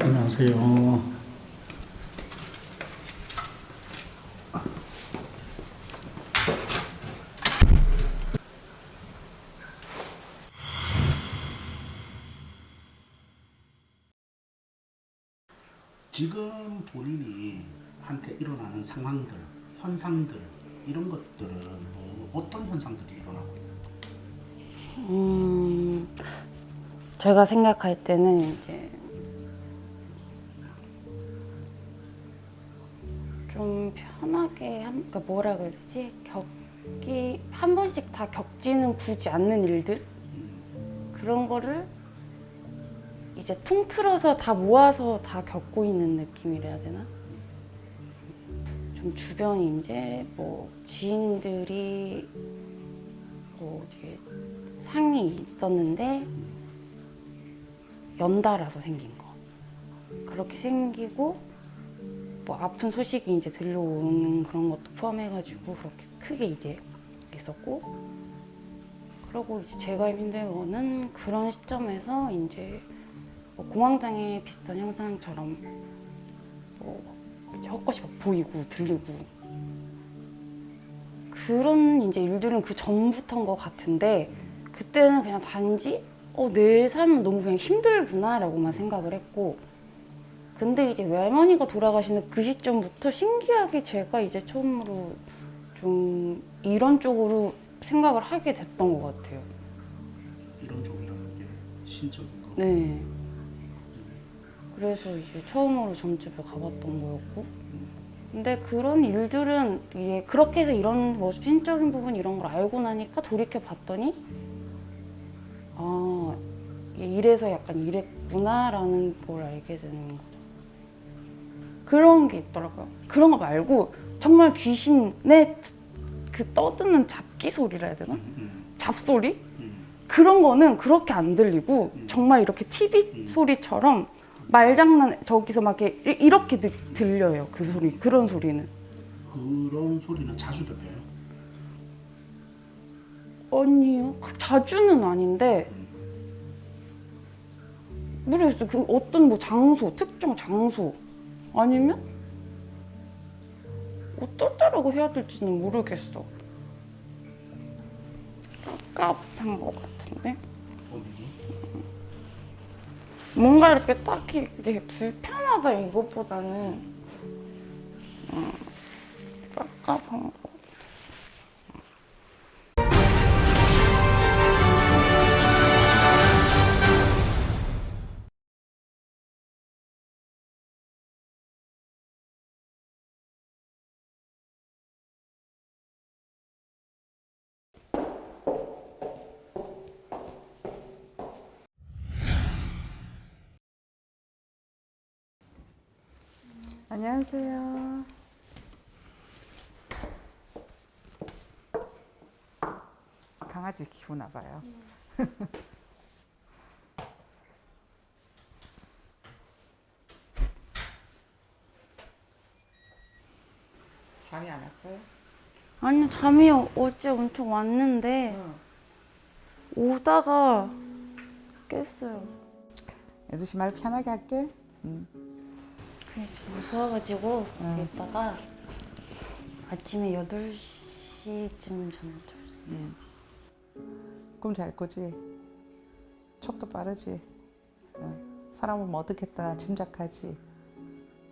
안녕하세요. 지금 본인이 한테 일어나는 상황들, 현상들 이런 것들은 뭐 어떤 현상들이 일어나고 거예요? 음, 제가 생각할 때는 이제 좀 편하게 한, 그러니까 뭐라 그러지? 겪기 한 번씩 다 겪지는 굳이 않는 일들 그런 거를 이제 통틀어서 다 모아서 다 겪고 있는 느낌이라 되나? 좀 주변에 이제 뭐 지인들이 뭐 이제 상이 있었는데 연달아서 생긴 거 그렇게 생기고 뭐 아픈 소식이 이제 들려오는 그런 것도 포함해가지고 그렇게 크게 이제 있었고 그리고 이제 제가 힘든 거는 그런 시점에서 이제 뭐 공황장애 비슷한 현상처럼 뭐 이제 헛것이 막 보이고 들리고 그런 이제 일들은 그 전부터인 것 같은데 그때는 그냥 단지 어, 내 삶은 너무 그냥 힘들구나 라고만 생각을 했고 근데 이제 외할머니가 돌아가시는 그 시점부터 신기하게 제가 이제 처음으로 좀 이런 쪽으로 생각을 하게 됐던 것 같아요. 이런 쪽이라는 게 신적인 거. 네. 그래서 이제 처음으로 점집을 가봤던 거였고 근데 그런 일들은 이게 그렇게 해서 이런 뭐 신적인 부분 이런 걸 알고 나니까 돌이켜 봤더니 아 이래서 약간 이랬구나라는 걸 알게 되는 거죠. 그런 게 있더라고요. 그런 거 말고 정말 귀신의 그 떠드는 잡기 소리라 해야 되나? 음, 잡소리? 음, 그런 거는 그렇게 안 들리고 정말 이렇게 TV 소리처럼 말장난 저기서 막 이렇게 이- 이렇게 들- 들려요 그 소리 그런 소리는. 그런 소리는 자주 들려요. 아니요. 자주는 아닌데 모르겠어요. 그 어떤 뭐 장소 특정 장소. 아니면 어떨 때라고 해야 될지는 모르겠어. 깝한 것 같은데 뭔가 이렇게 딱히 이게 불편하다 이것보다는. 음, 깝깝한 거 안녕하세요. 강아지 키우나 봐요. 잠이 안 왔어요? 아니 잠이 어제 엄청 왔는데 오다가 깼어요. 예주 씨 말 편하게 할게. 응. 무서워가지고 응. 이따가 아침에 8시쯤 잠을 잤어요. 꿈잘 꾸지? 척도 빠르지? 응. 사람은 뭐 어떻겠다 짐작하지?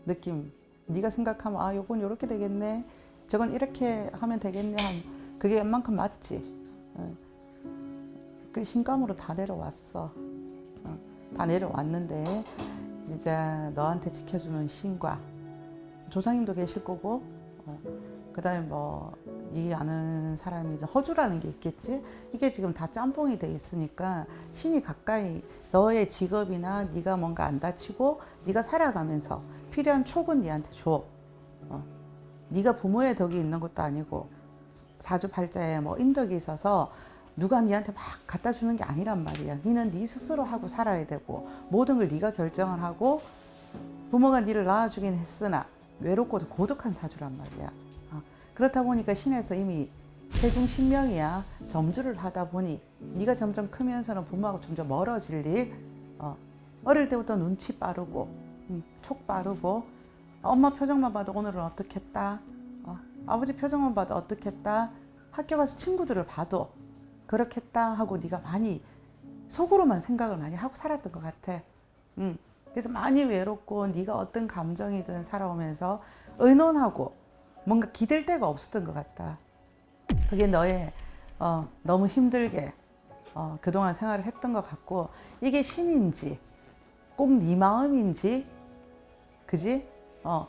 느낌 네가 생각하면 아 요건 요렇게 되겠네 저건 이렇게 하면 되겠네 한 그게 웬만큼 맞지? 응. 그 신감으로 다 내려왔어 어, 다 내려왔는데 진짜 너한테 지켜주는 신과 조상님도 계실 거고 어, 그 다음에 뭐네 아는 사람이 이제 허주라는 게 있겠지 이게 지금 다 짬뽕이 돼 있으니까 신이 가까이 너의 직업이나 네가 뭔가 안 다치고 네가 살아가면서 필요한 촉은 네한테 줘 어. 네가 부모의 덕이 있는 것도 아니고 사주팔자에 뭐 인덕이 있어서 누가 니한테 막 갖다 주는 게 아니란 말이야. 니는 네 스스로 하고 살아야 되고 모든 걸 네가 결정을 하고 부모가 니를 낳아주긴 했으나 외롭고도 고독한 사주란 말이야. 어, 그렇다 보니까 신에서 이미 세중 신명이야. 점주를 하다 보니 네가 점점 크면서는 부모하고 점점 멀어질 일. 어, 어릴 때부터 눈치 빠르고 음, 촉 빠르고 엄마 표정만 봐도 오늘은 어떻겠다. 어, 아버지 표정만 봐도 어떻겠다. 학교 가서 친구들을 봐도 그렇겠다 하고 네가 많이 속으로만 생각을 많이 하고 살았던 것 같아. 음, 그래서 많이 외롭고 네가 어떤 감정이든 살아오면서 의논하고 뭔가 기댈 데가 없었던 것 같다. 그게 너의 어, 너무 힘들게 어, 그동안 생활을 했던 것 같고 이게 신인지 꼭 네 마음인지 그지? 어,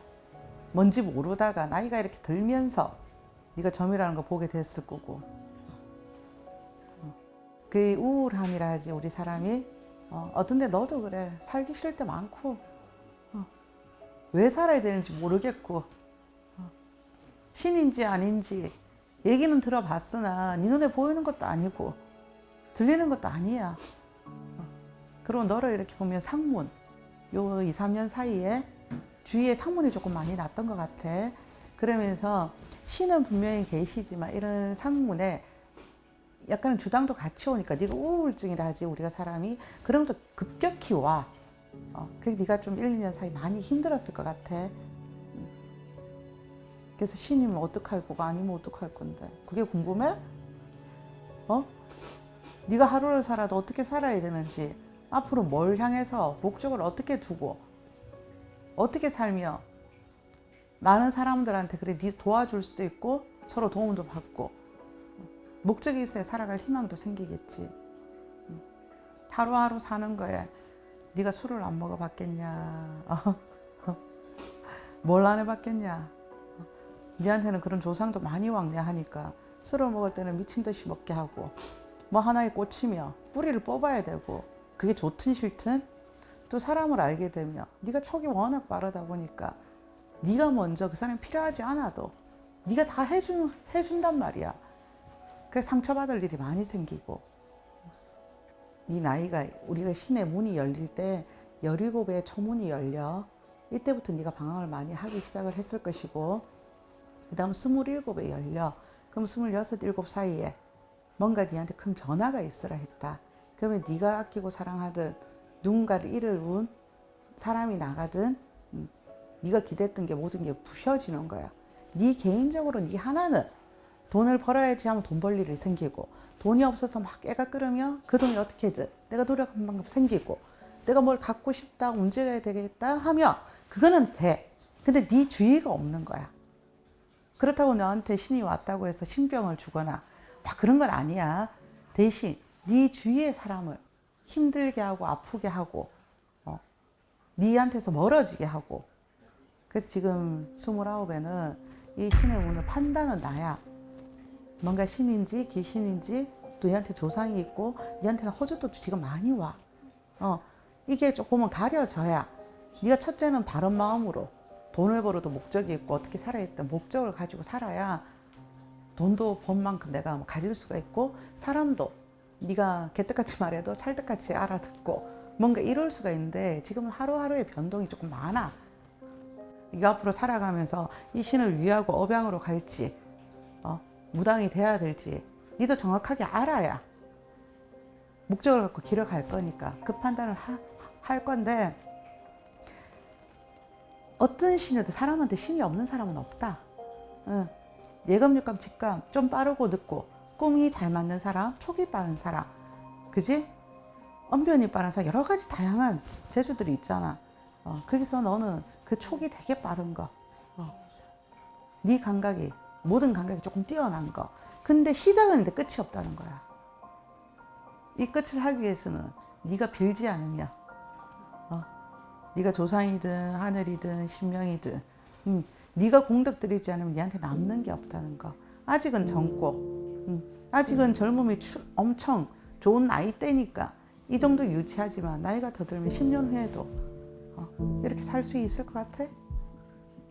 뭔지 모르다가 나이가 이렇게 들면서 네가 점이라는 거 보게 됐을 거고. 어, 그 우울함이라 하지 우리 사람이 어, 어떤 데 너도 그래 살기 싫을 때 많고 어, 왜 살아야 되는지 모르겠고 어, 신인지 아닌지 얘기는 들어봤으나 네 눈에 보이는 것도 아니고 들리는 것도 아니야. 어. 그리고 너를 이렇게 보면 상문 요 2, 3년 사이에 주위에 상문이 조금 많이 났던 것 같아. 그러면서 신은 분명히 계시지만 이런 상문에 약간은 주당도 같이 오니까 네가 우울증이라 하지 우리가 사람이 그런 것도 급격히 와. 어, 그게 네가 좀 1, 2년 사이 많이 힘들었을 것 같아. 그래서 신이면 어떡할 거고 아니면 어떡할 건데 그게 궁금해? 어? 네가 하루를 살아도 어떻게 살아야 되는지 앞으로 뭘 향해서 목적을 어떻게 두고 어떻게 살며 많은 사람들한테 그래 네 도와줄 수도 있고 서로 도움도 받고 목적이 있어야 살아갈 희망도 생기겠지. 하루하루 사는 거에 네가 술을 안 먹어봤겠냐? 뭘 안 해봤겠냐? 니한테는 그런 조상도 많이 왕래하니까 술을 먹을 때는 미친 듯이 먹게 하고 뭐 하나에 꽂히며 뿌리를 뽑아야 되고 그게 좋든 싫든 또 사람을 알게 되면 네가 촉이 워낙 빠르다 보니까 네가 먼저 그 사람이 필요하지 않아도 네가 다 해준, 해준단 말이야 그래서 상처받을 일이 많이 생기고 네 나이가 우리가 신의 문이 열릴 때 17의 초문이 열려 이때부터 네가 방황을 많이 하기 시작을 했을 것이고 그 다음 27에 열려 그럼 26, 7 사이에 뭔가 네한테 큰 변화가 있으라 했다. 그러면 네가 아끼고 사랑하던 누군가를 잃어온 사람이 나가든 음, 네가 기댔던 게 모든 게 부셔지는 거야. 네 개인적으로 네 하나는 돈을 벌어야지 하면 돈 벌 일이 생기고 돈이 없어서 막 깨가 끓으며 그 돈이 어떻게든 내가 노력한 만큼 생기고 내가 뭘 갖고 싶다 움직여야 되겠다 하며 그거는 돼. 근데 네 주의가 없는 거야. 그렇다고 너한테 신이 왔다고 해서 신병을 주거나 막 그런 건 아니야. 대신 네 주위의 사람을 힘들게 하고 아프게 하고 어, 네한테서 멀어지게 하고 그래서 지금 29에는 이 신의 운을 판단은 나야. 뭔가 신인지 귀신인지 또 얘한테 조상이 있고 얘한테는 허주도 지금 많이 와. 어, 이게 조금은 가려져야 네가 첫째는 바른 마음으로 돈을 벌어도 목적이 있고 어떻게 겠다 목적을 가지고 살아야 돈도 번 만큼 내가 뭐 가질 수가 있고 사람도 네가 개떡같이 말해도 찰떡같이 알아듣고 뭔가 이럴 수가 있는데 지금은 하루하루의 변동이 조금 많아 네가 앞으로 살아가면서 이 신을 위하고 업양으로 갈지 어, 무당이 돼야 될지 니도 정확하게 알아야 목적을 갖고 길을 갈 거니까 그 판단을 하, 할 건데 어떤 신이도 사람한테 신이 없는 사람은 없다. 응. 예감, 육감, 직감 좀 빠르고 늦고 꿈이 잘 맞는 사람, 촉이 빠른 사람, 그지? 언변이 빠른 사람 여러 가지 다양한 재주들이 있잖아. 어, 거기서 너는 그 촉이 되게 빠른 거, 어. 네 감각이 모든 감각이 조금 뛰어난 거. 근데 시작은 있는데 끝이 없다는 거야. 이 끝을 하기 위해서는 네가 빌지 않으면 네가 조상이든 하늘이든 신명이든 음, 네가 공덕 들이지 않으면 네한테 남는 게 없다는 거 아직은 젊고 음, 아직은 젊음이 추, 엄청 좋은 나이대니까 이 정도 유지하지만 나이가 더 들면 10년 후에도 어, 이렇게 살 수 있을 것 같아?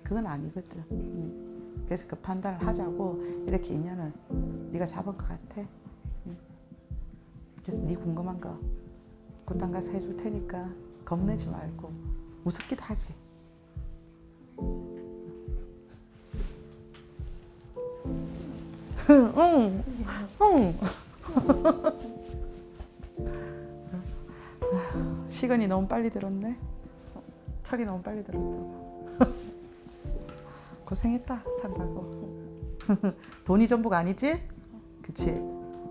그건 아니거든 음. 그래서 그 판단을 하자고 이렇게 인연을 네가 잡은 것 같아. 응. 그래서 네 궁금한 거 군단 가서 해줄 테니까 겁내지 말고 무섭기도 하지. 응, 응. 시간이 너무 빨리 들었네. 철이 너무 빨리 들었다. 고생했다 산다고. 돈이 전부가 아니지? 그치?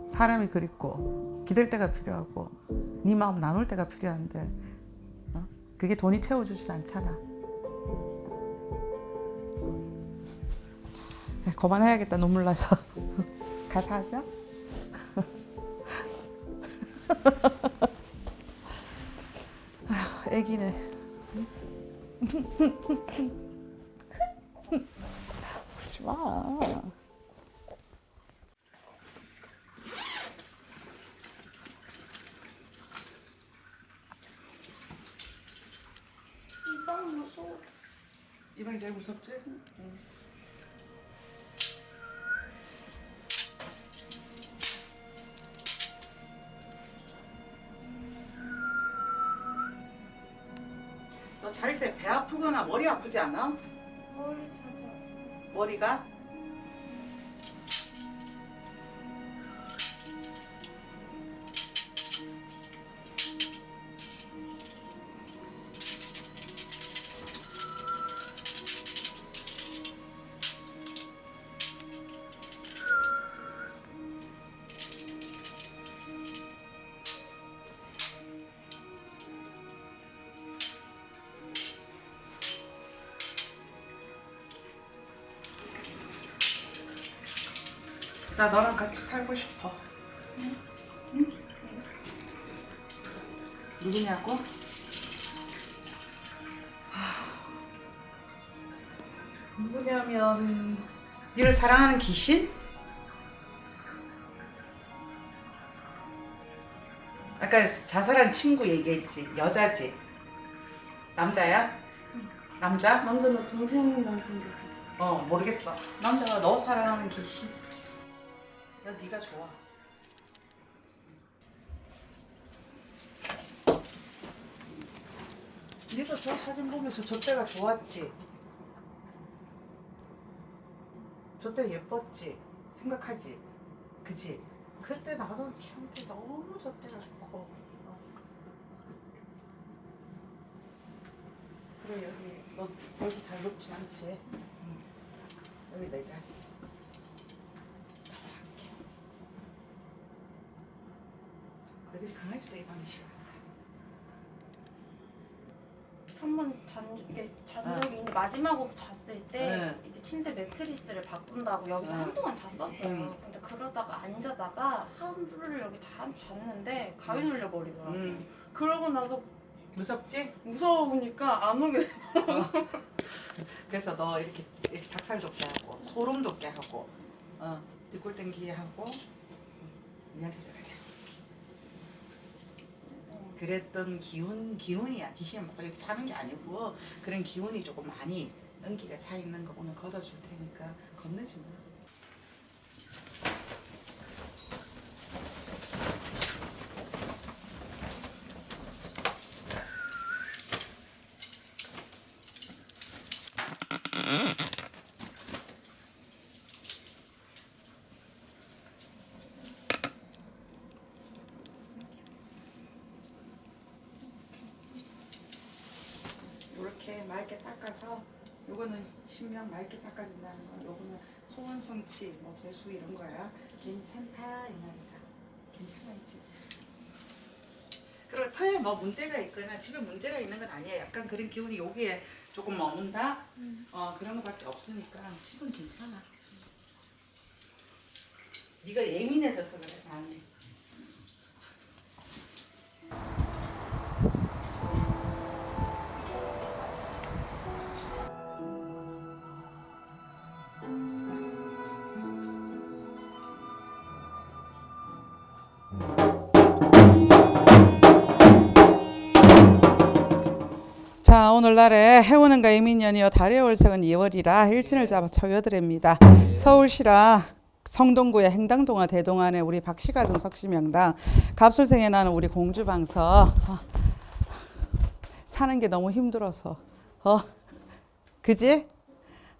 사람이 그립고 기댈 때가 필요하고 네 마음 나눌 때가 필요한데 어? 그게 돈이 채워주지 않잖아. 네, 그만해야겠다 눈물 나서 가서 하죠. 아휴, 애기네. 마. 이방 무서워. 이방이 제일 무섭지? 너잘때배 아프거나 머리 아프지 않아? 머리. 머리가? 나 너랑 같이 살고 싶어. 누구냐고? 하, 누구냐면 너를 사랑하는 귀신? 아까 자살한 친구 얘기했지. 여자지. 남자야? 남자? 남자 너 동생이랑 생각해. 어 모르겠어. 남자가 너 사랑하는 귀신. 나 네가 좋아. 네가 저 사진 보면서 저 때가 좋았지. 저때 예뻤지. 생각하지. 그지? 그때 나도 형태 너무 저 때가 좋고. 어. 그래 여기 너 여기 잘 높지 않지? 응. 여기 내자리. 나와 함께. 한번 잔 이게 잔 적이 있는데 마지막으로 잤을 때 네. 이제 침대 매트리스를 바꾼다고 여기서 네. 한동안 잤었어요. 음. 근데 그러다가 앉아다가 하루를 여기 잠 잤는데 가위 눌려 버리더라고. 요 응. 그러고 나서 무섭지? 무서우니까 안 오게. 그래서 너 이렇게, 이렇게 닭살 돋게 하고 소름 돋게 하고 어, 뒷골 땡기게 하고 미안해 그랬던 기운 기운이야 귀신이 막 여기 사는 게 아니고 그런 기운이 조금 많이 연기가 차 있는 거 오늘 걷어줄 테니까 겁내지 마. 이렇게 맑게 닦아서 요거는 신명 맑게 닦아준다는 거 요거는 소원성치 뭐 재수 이런 거야. 괜찮다 이 말이다. 괜찮아 있지 그리고 털에 뭐 문제가 있거나 집에 문제가 있는 건 아니야 약간 그런 기운이 여기에 조금 머문다? 어 그런 거밖에 없으니까 집은 괜찮아. 네가 예민해져서 그래 마음이 자자 오늘날에 해오는가 이민년이요 달의 월색은 2월이라 일진을 잡아 초여드립니다. 서울시라 성동구의 행당동화 대동안에 우리 박씨가정 석시명당 갑술생에 나는 우리 공주방서 어, 사는 게 너무 힘들어서 어 그지?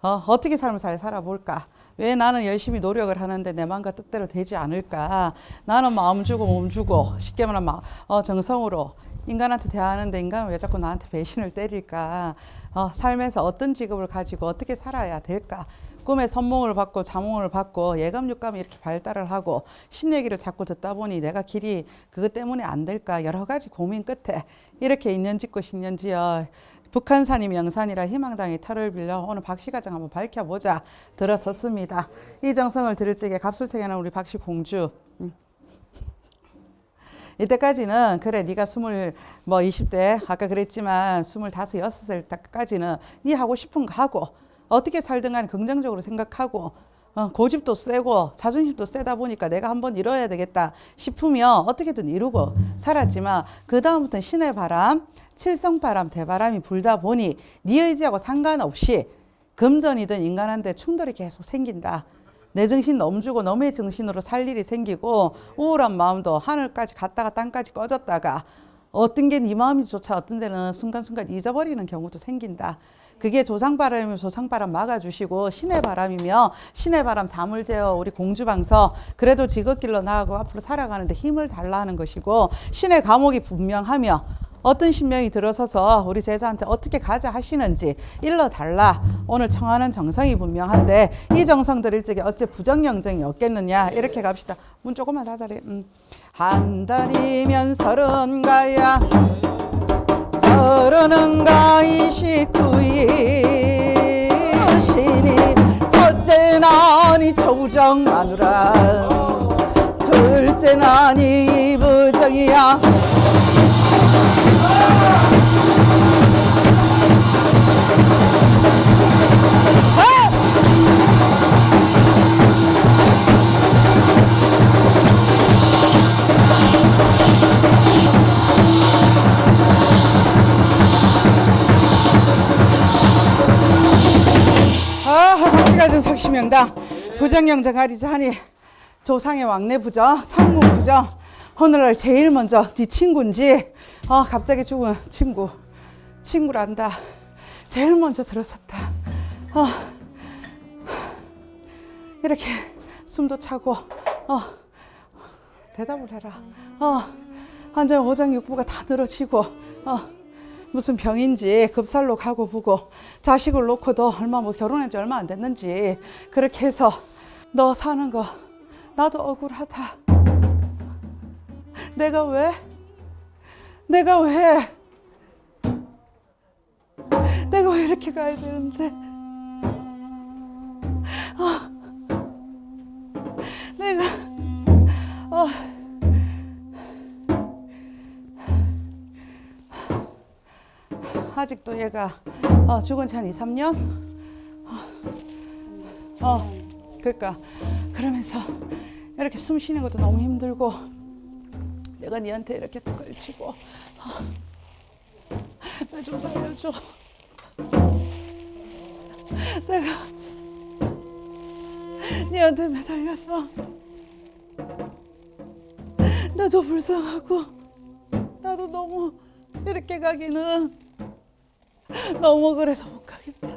어, 어떻게 삶을 잘 살아볼까? 왜 나는 열심히 노력을 하는데 내 마음과 뜻대로 되지 않을까? 나는 마음 주고 몸 주고 쉽게 말하면 마- 어, 정성으로 인간한테 대하는데 인간은 왜 자꾸 나한테 배신을 때릴까? 어, 삶에서 어떤 직업을 가지고 어떻게 살아야 될까? 꿈에 선몽을 받고 자몽을 받고 예감 육감이 이렇게 발달을 하고 신 얘기를 자꾸 듣다 보니 내가 길이 그것 때문에 안 될까 여러 가지 고민 끝에 이렇게 인연 짓고 신년 지어 북한산이 명산이라 희망당의 털을 빌려 오늘 박씨 가정 한번 밝혀보자 들어섰습니다. 이 정성을 들을 적에 갑술생에는 우리 박씨 공주 음. 이때까지는 그래 네가 스물 뭐 20대 아까 그랬지만 스물다섯 여섯 살 때까지는 네 하고 싶은 거 하고 어떻게 살든 간에 긍정적으로 생각하고 어, 고집도 세고 자존심도 세다 보니까 내가 한번 이뤄야 되겠다 싶으면 어떻게든 이루고 살았지만 그 다음부터는 신의 바람, 칠성바람, 대바람이 불다 보니 네 의지하고 상관없이 금전이든 인간한테 충돌이 계속 생긴다. 내 정신 넘주고 너의 정신으로 살 일이 생기고 우울한 마음도 하늘까지 갔다가 땅까지 꺼졌다가 어떤 게 네 마음이조차 어떤 데는 순간순간 잊어버리는 경우도 생긴다. 그게 조상바람이면 조상바람 막아주시고 신의 바람이며 신의 바람 잠을 재워 우리 공주방서 그래도 지긋길로 나가고 앞으로 살아가는데 힘을 달라 하는 것이고 신의 감옥이 분명하며 어떤 신명이 들어서서 우리 제자한테 어떻게 가자 하시는지 일러 달라. 오늘 청하는 정성이 분명한데 이 정성 드릴 적에 어째 부정영정이 없겠느냐? 이렇게 갑시다. 문 조금만 닫아래 음. 한 달이면 서른 가야. 서른은가 이십구이 신이 첫째 난이 조정 마누라. 둘째 박기가진 석시 명당. 부정영정 가리자 하니 조상의 왕래 부정, 상무 부정 오늘날 제일 먼저 네 친구인지 어, 갑자기 죽은 친구. 친구란다. 제일 먼저 들었었다. 어, 이렇게 숨도 차고 어, 대답을 해라. 어, 완전 오장육부가 다 늘어지고 어, 무슨 병인지 급살로 가고 보고 자식을 놓고도 얼마 뭐 결혼한 지 얼마 안 됐는지 그렇게 해서 너 사는 거 나도 억울하다. 내가 왜? 내가 왜? 내가 왜 이렇게 가야 되는데? 아, 내가 아. 아직도 얘가 어, 죽은 지 한 2, 3년? 어, 어, 그러니까 그러면서 이렇게 숨 쉬는 것도 너무 힘들고 내가 니한테 이렇게 또 걸치고 나 좀 살려줘 내가 니한테 매달려서 나도 불쌍하고 나도 너무 이렇게 가기는 너무 그래서 못 가겠다.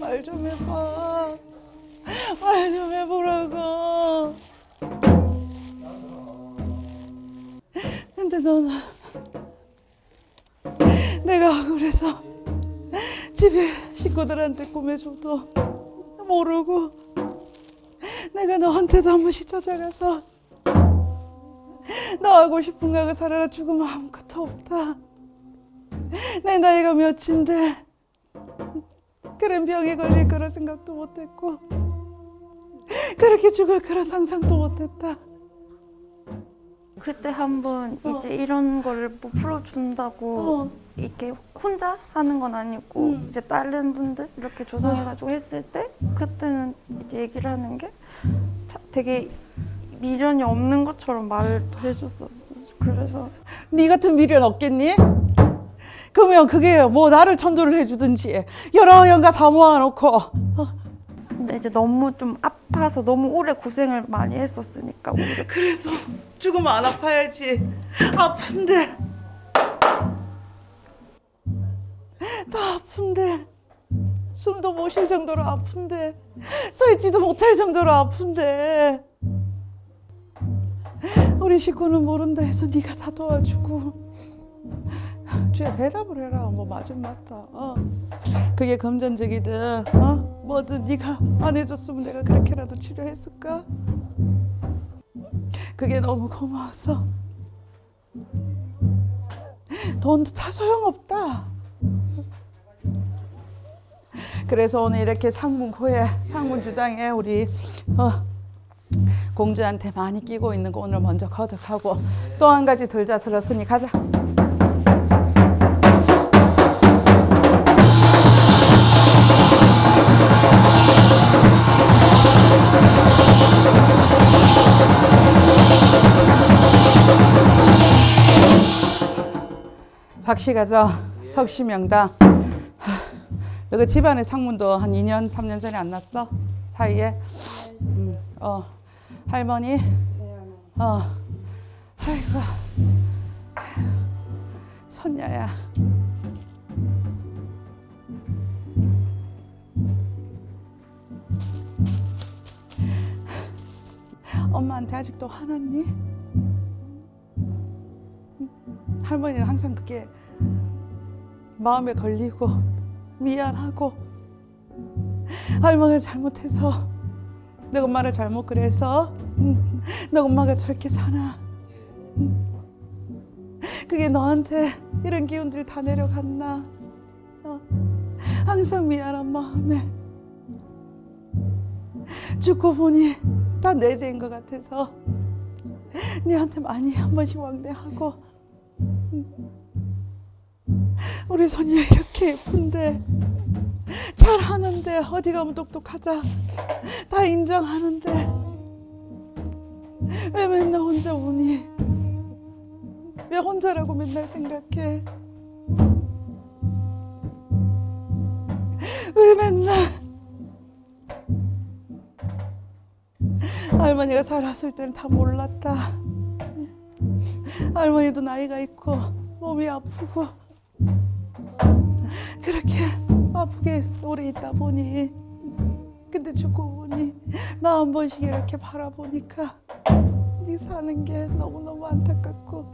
말 좀 해봐. 말 좀 해보라고. 근데 너는 내가 억울해서 집에 식구들한테 꾸며줘도 모르고 내가 너한테도 한 번씩 찾아가서 너 하고 싶은 거 하고 살아라 죽으면 아무것도 없다. 내 나이가 몇인데 그런 병에 걸릴 거라 생각도 못했고 그렇게 죽을 거라 상상도 못했다. 그때 한번 어. 이제 이런 거를 뭐 풀어준다고 어. 이렇게 혼자 하는 건 아니고 음. 이제 다른 분들 이렇게 조성해가지고 했을 때 그때는 이제 얘기를 하는 게 자- 되게 미련이 없는 것처럼 말을 해줬었어. 그래서 네 같은 미련 없겠니? 그러면 그게 뭐 나를 천도를 해주든지 여러 연가 다 모아놓고 어, 근데 이제 너무 좀 아파서 너무 오래 고생을 많이 했었으니까 우리가 그래서 죽으면 안 아파야지. 아픈데. 다 아픈데. 숨도 못 쉴 정도로 아픈데. 서 있지도 못할 정도로 아픈데. 우리 식구는 모른다 해서 네가 다 도와주고. 주야 대답을 해라. 뭐 맞으면 맞다. 어. 그게 금전적이든 어? 뭐든 네가 안 해줬으면 내가 그렇게라도 치료했을까? 그게 너무 고마워서 돈도 다 소용없다. 그래서 오늘 이렇게 상문고에 상문주당에 우리 어, 공주한테 많이 끼고 있는 거 오늘 먼저 거듭하고 또 한 가지 들자 들었으니 가자. 박씨 가죠. 석시명당. 너그 집안의 상문도 한 2년, 3년 전에 안 났어? 사이에? 음, 어. 할머니? 어. 아이고. 손녀야. 엄마한테 아직도 화났니? 할머니는 항상 그게 마음에 걸리고 미안하고 할머니가 잘못해서 내 엄마를 잘못 그래서 음, 내 엄마가 저렇게 사나 음. 그게 너한테 이런 기운들이 다 내려갔나 어. 항상 미안한 마음에 죽고 보니 다내 죄인 것 같아서 니한테 많이 한 번씩 왕래하고. 우리 손녀 이렇게 예쁜데 잘하는데 어디 가면 똑똑하다. 다 인정하는데 왜 맨날 혼자 우니? 왜 혼자라고 맨날 생각해? 왜 맨날 할머니가 살았을 때는 다 몰랐다. 할머니도 나이가 있고 몸이 아프고 그렇게 아프게 오래 있다 보니 근데 죽고 보니 나 한 번씩 이렇게 바라보니까 네 사는 게 너무너무 안타깝고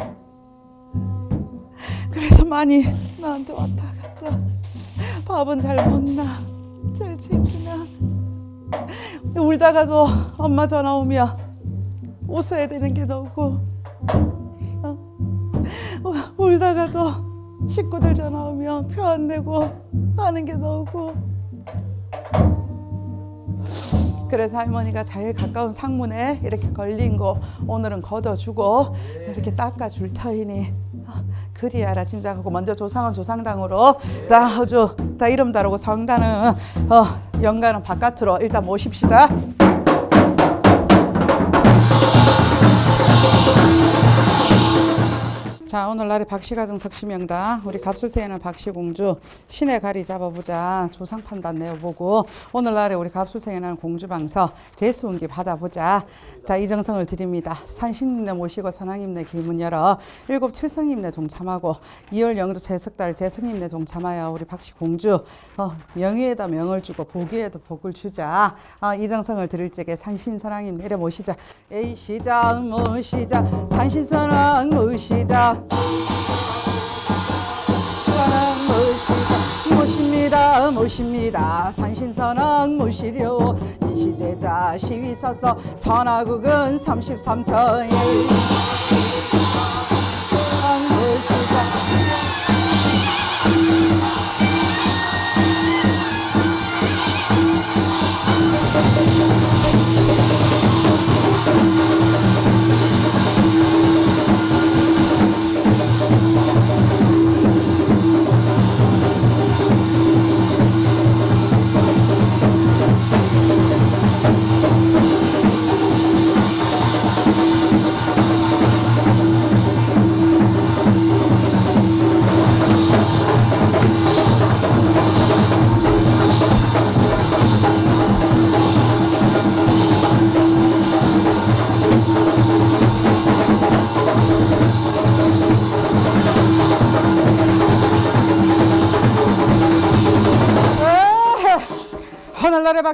그래서 많이 나한테 왔다 갔다. 밥은 잘 먹나? 잘 챙기나 울다가도 엄마 전화 오면 웃어야 되는 게 너고 어? 울다가도 식구들 전화 오면 표 안 내고 하는 게 너고 그래서 할머니가 제일 가까운 상문에 이렇게 걸린 거 오늘은 걷어주고 이렇게 닦아줄 터이니 아, 그리하라 짐작하고 먼저 조상은 조상당으로 다 허주 다 이름 다르고 성단은 어, 영가는 바깥으로 일단 모십시다. 자 오늘날의 박씨가정 석시명당 우리 갑술세에는 박씨공주 신의 가리 잡아보자. 조상 판단 내어보고 오늘날에 우리 갑술세에는 공주방서 제수운기 받아보자. 자 이정성을 드립니다. 산신임내 모시고 선왕임내 길문 열어 일곱 칠성임내 동참하고 이월 영도 제석달 제성임내 동참하여 우리 박씨공주 어, 명의에다 명을 주고 복위에도 복을 주자. 어, 이정성을 드릴 적에 산신선왕임 내려 모시자. 에이 시작 모시자. 산신선왕 모시자 모십니다 모십니다? 산신선왕 모시려. 인시제자 시위 서서 전화국은 33천일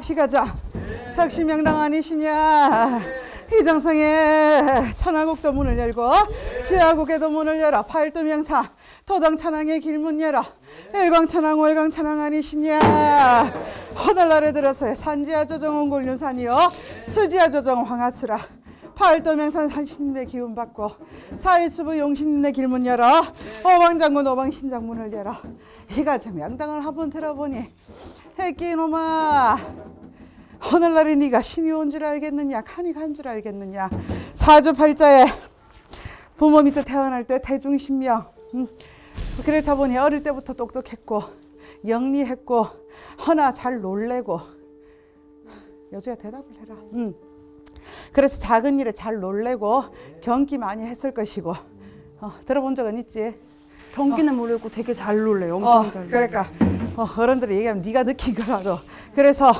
하늘나라 박씨가자. 석시명당 아니시냐? 이정성의 천하국도 문을 열고 지하국에도 문을 열어 팔도명사 도당 찬항의 길문 열어 일광 찬항 월광 찬항 아니시냐? 하늘나라 들어서 산지하 조정 온골륜산이요. 수지하 조정 황하수라. 팔도명산 산신님의 기운 받고 사일수부 용신님의 길문 열어 오방장군 오방신장문을 열어. 이가 참 양당을 한번 들어보니 해끼놈아. 오늘날에 네가 신이 온 줄 알겠느냐 간이 간 줄 알겠느냐. 사주팔자에 부모 밑에 태어날 때 태중신명. 음, 그렇다 보니 어릴 때부터 똑똑했고 영리했고 허나 잘 놀래고. 여주야 대답을 해라. 음. 그래서 작은 일에 잘 놀래고 경기 많이 했을 것이고. 어, 들어본 적은 있지? 전기는 모르고 되게 잘 놀래요. 엄청 어, 잘. 그러니까. 어, 어른들이 얘기하면 네가 느낀 거라도. 그래서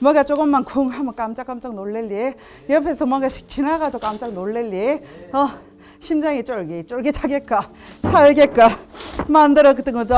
뭐가 조금만 쿵 하면 깜짝깜짝 놀랄리. 옆에서 뭔가 씩 지나가도 깜짝 놀랄리. 어, 심장이 쫄깃 쫄깃하겠까? 살겠까? 만들어 그던 것도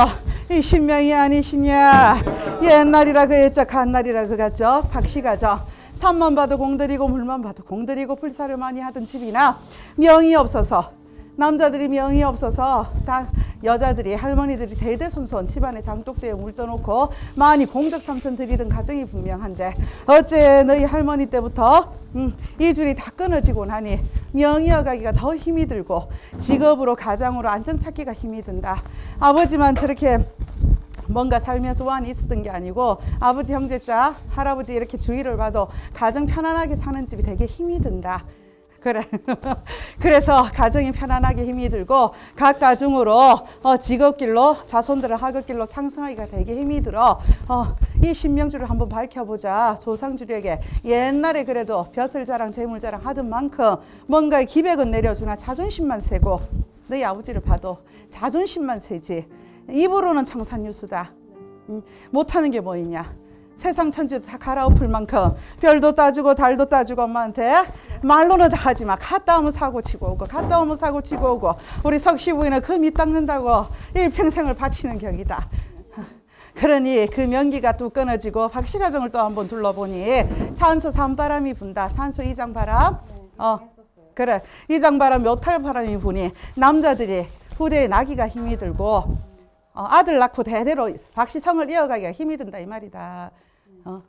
이 신명이 아니시냐 옛날이라 그랬죠. 간날이라 그갔죠. 박씨가죠. 산만 봐도 공들이고 물만 봐도 공들이고 불사를 많이 하던 집이나 명이 없어서 남자들이 명이 없어서 다 여자들이 할머니들이 대대손손 집안에 장독대에 물 떠놓고 많이 공덕 삼선 들이던 가정이 분명한데 어째 너희 할머니 때부터 음, 이 줄이 다 끊어지고 나니 명이어가기가 더 힘이 들고 직업으로 가장으로 안정 찾기가 힘이 든다. 아버지만 저렇게 뭔가 살면서 소원이 있었던 게 아니고 아버지 형제자 할아버지 이렇게 주위를 봐도 가정 편안하게 사는 집이 되게 힘이 든다 그래. 그래서 가정이 편안하게 힘이 들고 각 가정으로 어, 직업길로 자손들을 학업길로 창성하기가 되게 힘이 들어. 어, 이 신명주를 한번 밝혀보자. 조상주력에 옛날에 그래도 벼슬자랑 재물자랑 하던 만큼 뭔가 기백은 내려주나 자존심만 세고 너희 아버지를 봐도 자존심만 세지. 입으로는 청산유수다. 음, 못하는 게 뭐 있냐. 세상 천지 다 갈아엎을 만큼 별도 따주고 달도 따주고 엄마한테 말로는 다 하지 마. 갔다 오면 사고 치고 오고 갔다 오면 사고 치고 오고 우리 석시 부인은 그밑 닦는다고 일평생을 바치는 격이다. 그러니 그 명기가 또 끊어지고 박씨 가정을 또 한번 둘러보니 산소 산바람이 분다. 산소 이장 바람. 어. 그래. 이장 바람 몇탈 바람이 부니 남자들이 후대에 나기가 힘이 들고 어, 아들 낳고 대대로 박씨성을 이어가기가 힘이 든다 이 말이다. 어.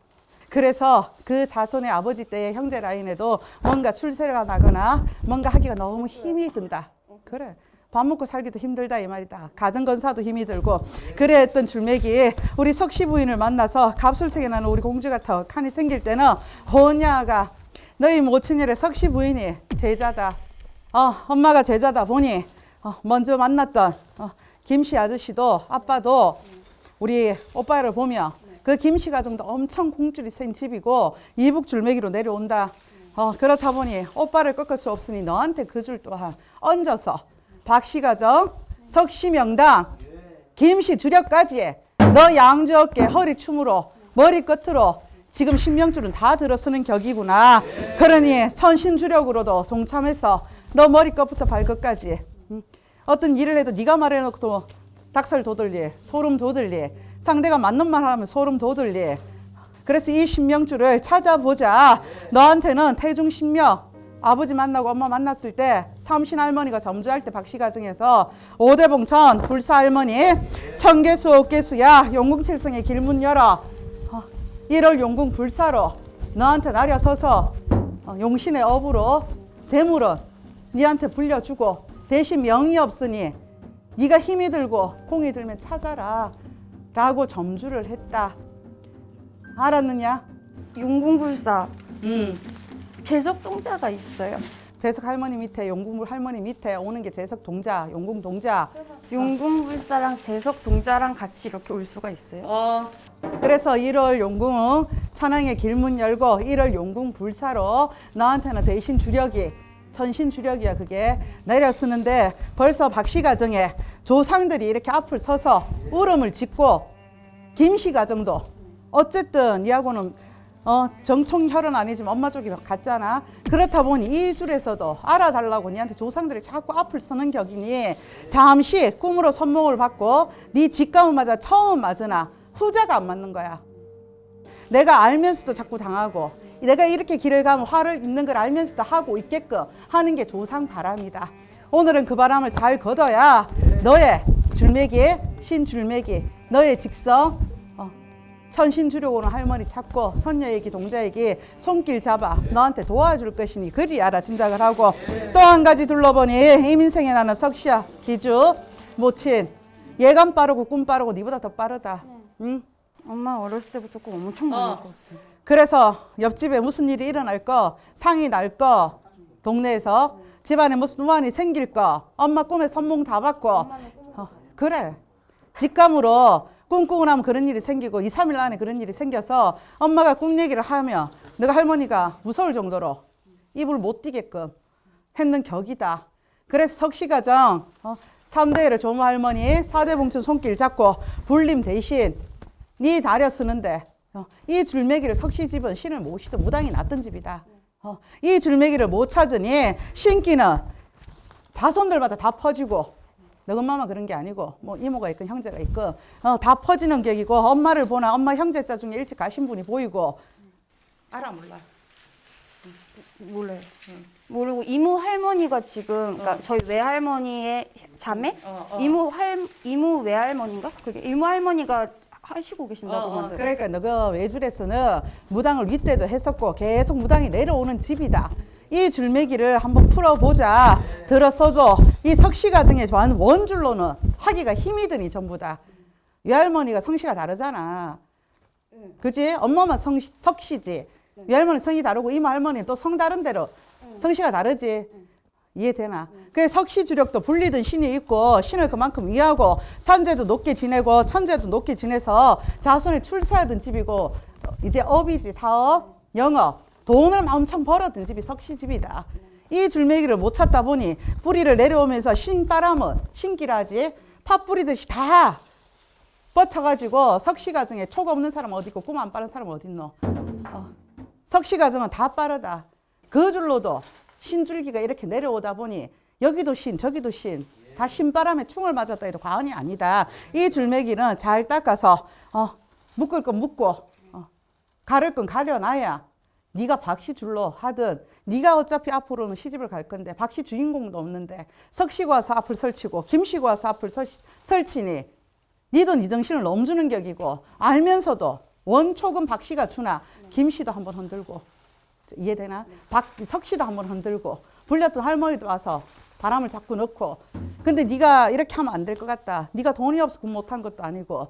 그래서 그 자손의 아버지 때의 형제 라인에도 뭔가 출세가 나거나 뭔가 하기가 너무 힘이 든다. 그래. 밥 먹고 살기도 힘들다 이 말이다. 가정건사도 힘이 들고 그랬던 줄맥이 우리 석시 부인을 만나서 갑술색에 나는 우리 공주 같아 칸이 생길 때는 호냐가 너희 모친일의 석시 부인이 제자다. 어, 엄마가 제자다 보니 어, 먼저 만났던 어, 김씨 아저씨도 아빠도 우리 오빠를 보면 그 김씨 가정도 엄청 공줄이 센 집이고 이북 줄매기로 내려온다. 어, 그렇다 보니 오빠를 꺾을 수 없으니 너한테 그 줄 또한 얹어서 박씨 가정, 석씨 명당, 김씨 주력까지 너 양주 어깨 허리 춤으로 머리 끝으로 지금 신명줄은 다 들어쓰는 격이구나. 그러니 천신주력으로도 동참해서 너 머리 끝부터 발끝까지 음, 어떤 일을 해도 네가 말해놓고 닭살 돋을리, 소름 돋을리, 상대가 맞는 말 하면 소름 돋을리. 그래서 이 신명줄을 찾아보자. 너한테는 태중 신명, 아버지 만나고 엄마 만났을 때 삼신 할머니가 점주할 때 박씨 가정에서 오대봉천 불사 할머니 청개수 옥개수야 용궁칠성의 길문 열어 어, 1월 용궁 불사로 너한테 나려서서 어, 용신의 업으로 재물은 니한테 불려주고 대신 명이 없으니 네가 힘이 들고 공이 들면 찾아라 라고 점주를 했다 알았느냐? 용궁불사 음. 재석 동자가 있어요. 재석 할머니 밑에 용궁 할머니 밑에 오는 게 재석 동자 용궁 동자 용궁불사랑 재석 동자랑 같이 이렇게 올 수가 있어요. 어. 그래서 1월 용궁 천왕의 길문 열고 1월 용궁 불사로 너한테는 대신 주력이 천신 주력이야 그게 내려 쓰는데 벌써 박씨 가정에 조상들이 이렇게 앞을 서서 울음을 짓고 김씨 가정도 어쨌든 이하고는 어, 정통 혈은 아니지만 엄마 쪽이 같잖아. 그렇다 보니 이 줄에서도 알아달라고 니한테 조상들이 자꾸 앞을 서는 격이니 잠시 꿈으로 선몽을 받고 네 직감은 맞아 처음은 맞으나 후자가 안 맞는 거야. 내가 알면서도 자꾸 당하고 내가 이렇게 길을 가면 화를 입는 걸 알면서도 하고 있게끔 하는 게 조상 바람이다. 오늘은 그 바람을 잘 걷어야 너의 줄매기, 신줄매기, 너의 직성, 어, 천신주력 오는 할머니 찾고 선녀에게 동자에게 손길 잡아 너한테 도와줄 것이니 그리 알아 짐작을 하고 또 한 가지 둘러보니 이 민생에 나는 석시야 기주 모친 예감 빠르고 꿈 빠르고 니보다 더 빠르다 응? 엄마 어렸을 때부터 꼭 엄청 많이 먹었어요. 그래서 옆집에 무슨 일이 일어날 거 상이 날 거 동네에서 집안에 무슨 우환이 생길 거 엄마 꿈에 선몽 다 받고 어, 그래 직감으로 꿈꾸고 나면 그런 일이 생기고 2, 3일 안에 그런 일이 생겨서 엄마가 꿈 얘기를 하면 너가 할머니가 무서울 정도로 입을 못 띄게끔 했는 격이다. 그래서 석시가정 어, 3대를 조모 할머니 4대 봉춘 손길 잡고 불림 대신 네 다려 쓰는데 어, 이 줄매기를 석시집은 신을 모시던 무당이 났던 집이다. 어, 이 줄매기를 못 찾으니 신기는 자손들마다 다 퍼지고 너 엄마만 그런 게 아니고 뭐 이모가 있건 형제가 있건 어, 다 퍼지는 격이고 엄마를 보나 엄마 형제자 중에 일찍 가신 분이 보이고. 알아 몰라. 몰라요. 모르고 이모 할머니가 지금 그러니까 저희 외할머니의 자매? 이모 할 이모 외할머니인가? 그게 이모 할머니가 하시고 계신다고 만들어. 그러니까 너가 외줄에서는 무당을 윗대도 했었고 계속 무당이 내려오는 집이다. 이 줄매기를 한번 풀어보자. 들었어도 이 석시가정에 좋아하는 원줄로는 하기가 힘이 드니 전부 다. 외할머니가 성씨가 다르잖아. 그지? 엄마만 성, 석씨지. 외할머니 성이 다르고 이모 할머니는 또 성 다른 대로 성씨가 다르지. 이해되나? 그 석시 주력도 불리던 신이 있고 신을 그만큼 위하고 산재도 높게 지내고 천재도 높게 지내서 자손이 출세하던 집이고 어, 이제 업이지 사업, 영업, 돈을 엄청 벌었던 집이 석시 집이다. 이 줄매기를 못 찾다 보니 뿌리를 내려오면서 신바람은 신기라지 팥 뿌리듯이 다 뻗쳐가지고 석시 가정에 촉 없는 사람 어디 있고 꿈 안 빠른 사람 어디 있노? 어. 석시 가정은 다 빠르다. 그 줄로도 신줄기가 이렇게 내려오다 보니 여기도 신 저기도 신. 다 신바람에 충을 맞았다 해도 과언이 아니다. 이 줄매기는 잘 닦아서 어, 묶을 건 묶고 어, 가를 건 가려놔야 네가 박씨 줄로 하든 네가 어차피 앞으로는 시집을 갈 건데 박씨 주인공도 없는데 석씨가 와서 앞을 설치고 김씨가 와서 앞을 설, 설치니 니도 네 정신을 넘주는 격이고 알면서도 원촉은 박씨가 주나 김씨도 한번 흔들고 이해되나? 박, 석씨도 한번 흔들고 불렸던 할머니도 와서 바람을 자꾸 넣고 근데 네가 이렇게 하면 안 될 것 같다. 네가 돈이 없어 군 못한 것도 아니고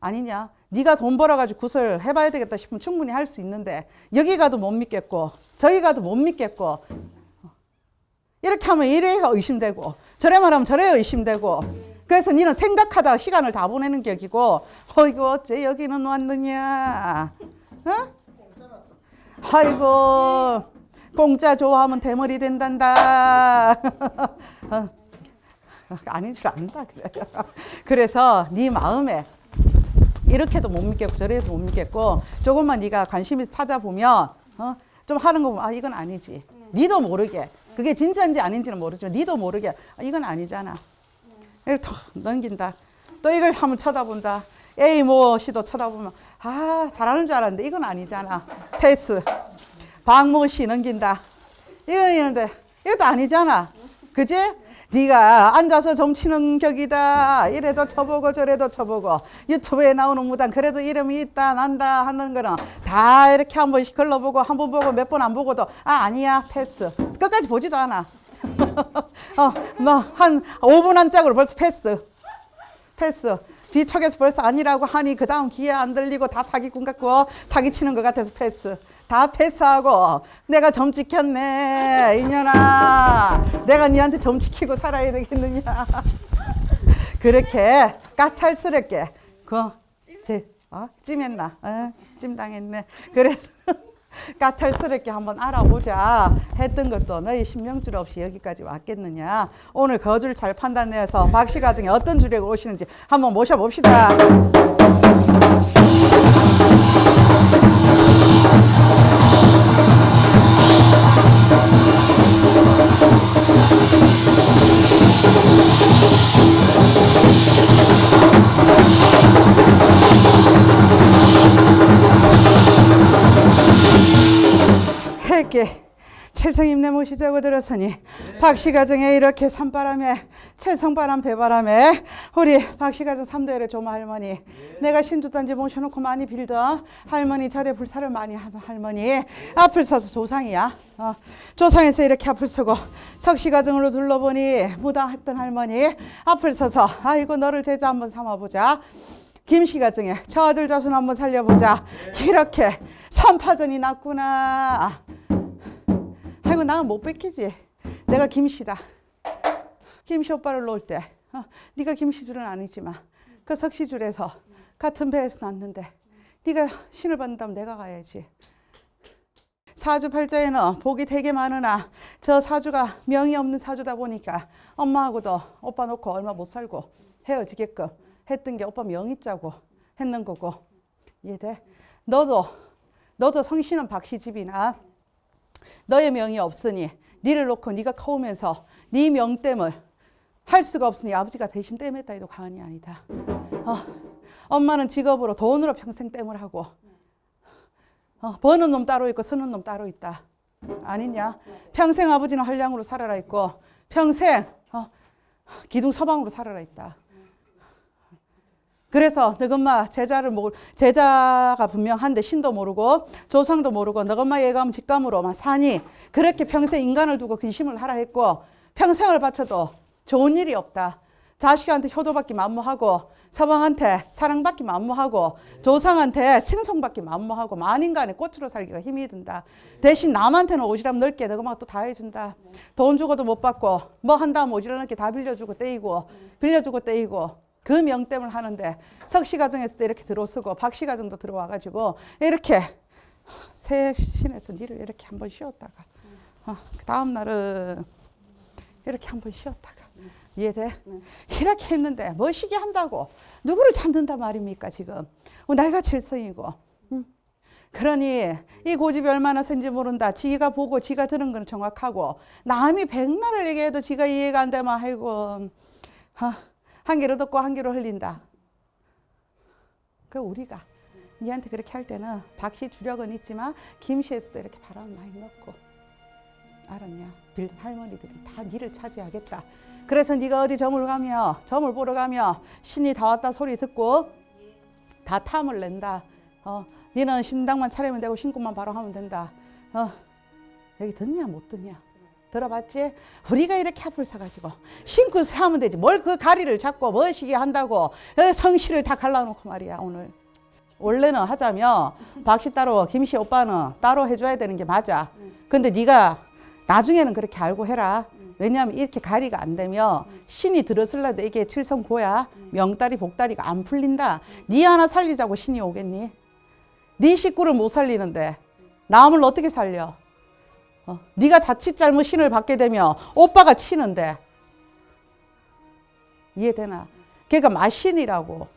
아니냐? 네가 돈 벌어가지고 구설 해봐야 되겠다 싶으면 충분히 할 수 있는데 여기 가도 못 믿겠고 저기 가도 못 믿겠고 이렇게 하면 이래 의심되고 저래 말하면 저래 의심되고 그래서 니는 생각하다 시간을 다 보내는 격이고 어이구 어째 여기는 왔느냐 어? 아이고 공짜 좋아하면 대머리 된단다. 어. 아닌 줄 안다 그래. 그래서 네 마음에 이렇게도 못 믿겠고 저래도 못 믿겠고 조금만 네가 관심 있어 찾아보면 어? 좀 하는 거 보면 아 이건 아니지. 니도 모르게. 그게 진짜인지 아닌지는 모르지만 니도 모르게 아, 이건 아니잖아. 이걸 턱 넘긴다. 또 이걸 한번 쳐다본다. A 모 씨도 쳐다보면 아 잘하는 줄 알았는데 이건 아니잖아. 패스. 박모 씨 넘긴다. 이거 있는데. 이것도 아니잖아. 그지? 네가 앉아서 점치는 격이다. 이래도 쳐보고 저래도 쳐보고. 유튜브에 나오는 무당 그래도 이름이 있다 난다 하는 거는 다 이렇게 한 번씩 걸러보고 한 번 보고 몇 번 안 보고도 아 아니야. 패스. 끝까지 보지도 않아. 어 뭐 한 5분 한 짝으로 벌써 패스. 패스 뒤척에서 벌써 아니라고 하니 그 다음 귀에 안 들리고 다 사기꾼 같고 사기치는 것 같아서 패스. 다 패스하고 내가 점 지켰네 이년아. 내가 니한테 점 지키고 살아야 되겠느냐. 그렇게 까탈스럽게 그 제 어? 찜했나? 어? 찜당했네. 그래서 까탈스럽게 한번 알아보자 했던 것도 너희 신명줄 없이 여기까지 왔겠느냐? 오늘 거줄 잘 판단해서 박씨 가정에 어떤 주례가 오시는지 한번 모셔봅시다 함께 칠성임내 모시자고 들었으니 박씨가정에 이렇게 산바람에 칠성바람 대바람에 우리 박씨가정 삼대를 조모 할머니 내가 신주단지 모셔놓고 많이 빌던 할머니 절에 불사를 많이 하던 할머니 앞을 서서 조상이야. 어, 조상에서 이렇게 앞을 서고 석씨가정으로 둘러보니 무당했던 할머니 앞을 서서 아이고 너를 제자 한번 삼아보자 김씨 가정에 저 아들 자손 한번 살려보자. 이렇게 삼파전이 났구나. 아이고 나는 못 뺏기지. 내가 김씨다. 김씨 오빠를 놓을 때 어, 네가 김씨 줄은 아니지만 그 석씨 줄에서 같은 배에서 났는데 네가 신을 받는다면 내가 가야지. 사주 팔자에는 복이 되게 많으나 저 사주가 명이 없는 사주다 보니까 엄마하고도 오빠 놓고 얼마 못 살고 헤어지게끔 했던 게 오빠 명이 짜고 했는 거고 이해돼? 너도 너도 성씨는 박씨 집이나 너의 명이 없으니 니를 놓고 네가 커오면서 네 명땜을 할 수가 없으니 아버지가 대신 땜했다 해도 과언이 아니다. 어, 엄마는 직업으로 돈으로 평생 땜을 하고 어, 버는 놈 따로 있고 쓰는 놈 따로 있다. 아니냐? 평생 아버지는 한량으로 살아라 있고 평생 어, 기둥 서방으로 살아라 있다. 그래서 너엄마 제자를 모르 제자가 분명한데 신도 모르고 조상도 모르고 너엄마 예감 직감으로만 사니 그렇게 평생 인간을 두고 근심을 하라 했고 평생을 바쳐도 좋은 일이 없다. 자식한테 효도받기 만무하고 서방한테 사랑받기 만무하고 조상한테 칭송받기 만무하고 만인간의 꽃으로 살기가 힘이 든다. 대신 남한테는 오지랖 넓게 너가 또다 해준다. 돈 주고도 못 받고 뭐 한다면 오지랖 넓게 다 빌려주고 떼이고 빌려주고 떼이고 그 명땜을 하는데 석씨 가정에서도 이렇게 들어서고 박씨 가정도 들어와가지고 이렇게 새 신에서 니를 이렇게 한번 쉬었다가 어, 그 다음 날은 이렇게 한번 쉬었다가 이해돼? 이렇게 했는데 멋있게 한다고 누구를 찾는단 말입니까 지금 어, 나이가 칠성이고 응? 그러니 이 고집이 얼마나 센지 모른다 지가 보고 지가 들은 건 정확하고 남이 백날을 얘기해도 지가 이해가 안 되면 아이고 아, 한 개로 듣고 한 개로 흘린다 그 우리가 니한테 그렇게 할 때는 박씨 주력은 있지만 김씨에서도 이렇게 바람 많이 넣고 알았냐? 빌던 할머니들이 다 니를 차지하겠다. 그래서 네가 어디 점을 가며 점을 보러 가며 신이 다 왔다 소리 듣고 다 탐을 낸다. 어, 니는 신당만 차리면 되고 신고만 바로 하면 된다. 어, 여기 듣냐 못 듣냐? 들어봤지? 우리가 이렇게 앞을 서가지고 신굿을 하면 되지. 뭘 그 가리를 잡고 멋이게 한다고 여기 성실을 다 갈라놓고 말이야 오늘. 원래는 하자면 박씨 따로 김씨 오빠는 따로 해줘야 되는 게 맞아. 근데 네가 나중에는 그렇게 알고 해라. 왜냐하면 이렇게 가리가 안 되면 신이 들어설라도 이게 칠성고야 명다리 복다리가 안 풀린다. 네 하나 살리자고 신이 오겠니? 네 식구를 못 살리는데 남을 어떻게 살려? 어, 네가 자칫 잘못 신을 받게 되면 오빠가 치는데 이해되나? 걔가 마신이라고.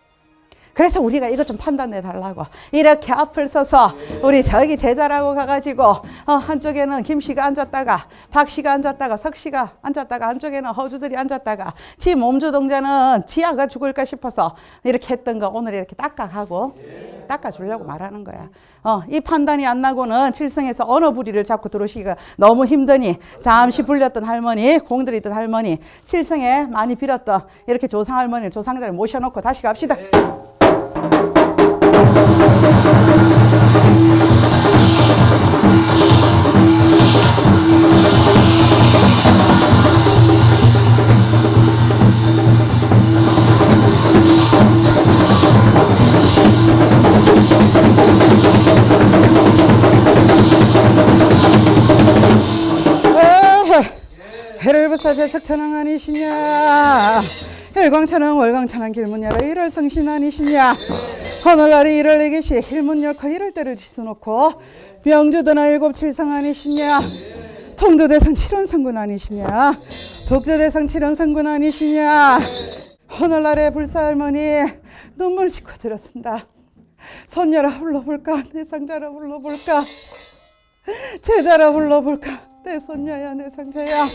그래서 우리가 이것 좀 판단해 달라고 이렇게 앞을 서서 우리 저기 제자라고 가가지고 어, 한쪽에는 김씨가 앉았다가 박씨가 앉았다가 석씨가 앉았다가 한쪽에는 허주들이 앉았다가 지 몸주 동자는 지아가 죽을까 싶어서 이렇게 했던 거 오늘 이렇게 닦아가고 닦아주려고 말하는 거야. 어, 이 판단이 안 나고는 칠성에서 어느 부리를 잡고 들어오시기가 너무 힘드니 잠시 불렸던 할머니 공들이던 할머니 칠성에 많이 빌었던 이렇게 조상 할머니 조상자를 모셔놓고 다시 갑시다 해를 부사 제 석천왕 아니시냐? 일광천왕 월광천왕 길문 열어 일월 성신 아니시냐? 오늘날이 일을 내기시 일문 열고 이럴 때를 지수놓고 명주도나 일곱 칠성 아니시냐? 통도대상 칠원성군 아니시냐? 북도대상 칠원성군 아니시냐? 오늘날의 불사할머니 눈물 짓고 들었습니다 손녀라 불러볼까? 내 상자라 불러볼까? 제자라 불러볼까? 내 손녀야 내 상자야.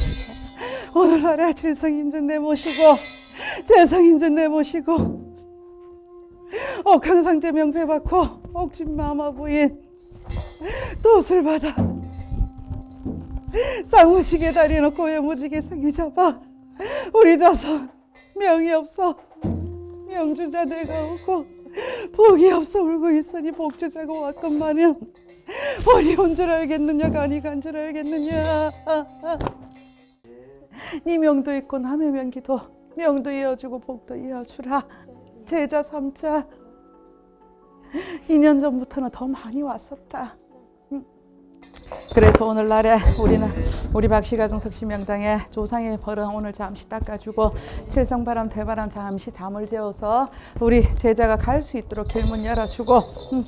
오늘날에 칠성임전 내 모시고 제성임전 내 모시고 옥황상제 명패 받고 옥진 마마 부인 도술 받아 쌍무지게 다리 놓고 야무지게 생기 잡아 우리 자손 명이 없어. 명주자 내가 오고 복이 없어 울고 있으니 복주자가 왔건만은 온줄 알겠느냐 간이 간 줄 알겠느냐. 네 명도 있고 남의 명기도 명도 이어주고 복도 이어주라. 제자 삼자. 2년 전부터는 더 많이 왔었다 그래서 오늘날에 우리는 우리 박씨가정 석시명당에 조상의 벌은 오늘 잠시 닦아주고 칠성바람 대바람 잠시 잠을 재워서 우리 제자가 갈 수 있도록 길문 열어주고 음,